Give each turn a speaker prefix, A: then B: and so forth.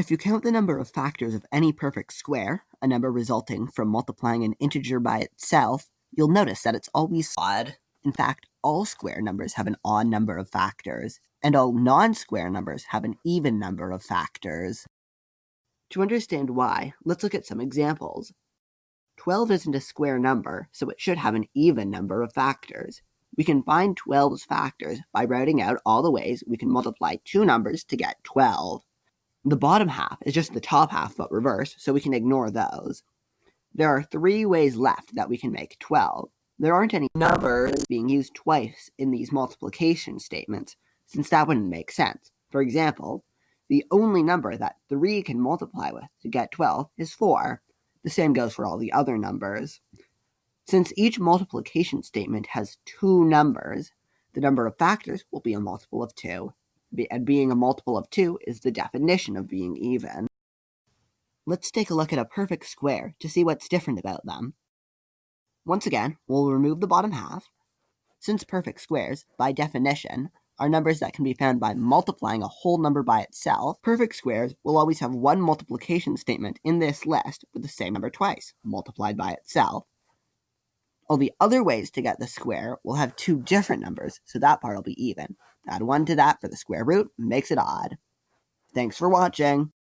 A: If you count the number of factors of any perfect square, a number resulting from multiplying an integer by itself, you'll notice that it's always odd. In fact, all square numbers have an odd number of factors, and all non-square numbers have an even number of factors. To understand why, let's look at some examples. 12 isn't a square number, so it should have an even number of factors. We can find 12's factors by writing out all the ways we can multiply two numbers to get 12. The bottom half is just the top half but reversed, so we can ignore those. There are three ways left that we can make 12. There aren't any numbers being used twice in these multiplication statements, since that wouldn't make sense. For example, the only number that 3 can multiply with to get 12 is 4. The same goes for all the other numbers. Since each multiplication statement has two numbers, the number of factors will be a multiple of 2 and being a multiple of 2 is the definition of being even. Let's take a look at a perfect square to see what's different about them. Once again, we'll remove the bottom half. Since perfect squares, by definition, are numbers that can be found by multiplying a whole number by itself, perfect squares will always have one multiplication statement in this list with the same number twice, multiplied by itself. All the other ways to get the square will have two different numbers, so that part will be even. Add 1 to that for the square root makes it odd. Thanks for watching.